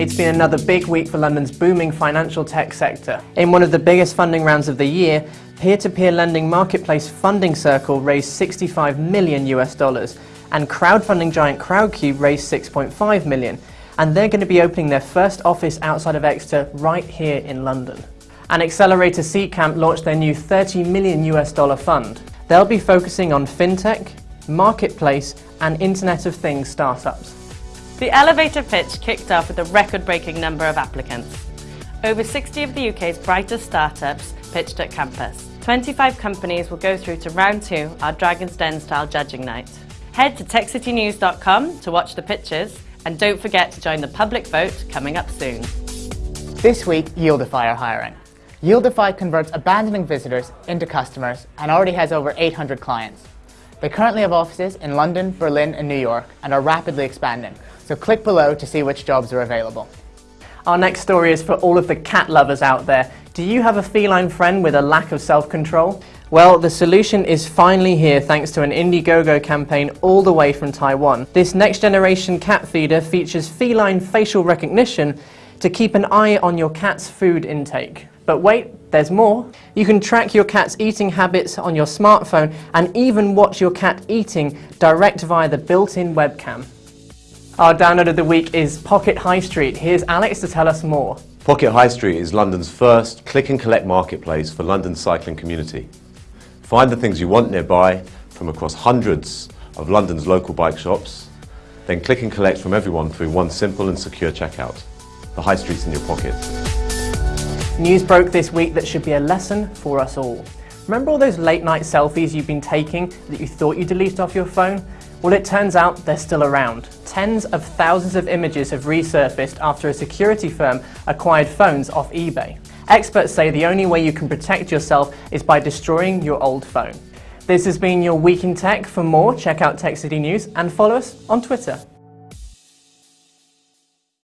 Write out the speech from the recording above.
It's been another big week for London's booming financial tech sector. In one of the biggest funding rounds of the year, peer-to-peer lending marketplace Funding Circle raised 65 million US dollars, and crowdfunding giant Crowdcube raised 6.5 million, and they're going to be opening their first office outside of Exeter right here in London. And Accelerator Seedcamp launched their new 30 million US dollar fund. They'll be focusing on fintech, marketplace, and Internet of Things startups. The elevator pitch kicked off with a record-breaking number of applicants. Over 60 of the UK's brightest startups pitched at campus. 25 companies will go through to round two, our Dragon's Den style judging night. Head to techcitynews.com to watch the pitches and don't forget to join the public vote coming up soon. This week, Yieldify are hiring. Yieldify converts abandoning visitors into customers and already has over 800 clients. They currently have offices in London, Berlin and New York and are rapidly expanding, so click below to see which jobs are available. Our next story is for all of the cat lovers out there. Do you have a feline friend with a lack of self-control? Well, the solution is finally here thanks to an Indiegogo campaign all the way from Taiwan. This next generation cat feeder features feline facial recognition to keep an eye on your cat's food intake. But wait, there's more. You can track your cat's eating habits on your smartphone and even watch your cat eating direct via the built-in webcam. Our download of the week is Pocket High Street. Here's Alex to tell us more. Pocket High Street is London's first click and collect marketplace for London's cycling community. Find the things you want nearby from across hundreds of London's local bike shops, then click and collect from everyone through one simple and secure checkout. The High Street's in your pocket. News broke this week that should be a lesson for us all. Remember all those late night selfies you've been taking that you thought you deleted off your phone? Well, it turns out they're still around. Tens of thousands of images have resurfaced after a security firm acquired phones off eBay. Experts say the only way you can protect yourself is by destroying your old phone. This has been your Week in Tech. For more, check out Tech City News and follow us on Twitter.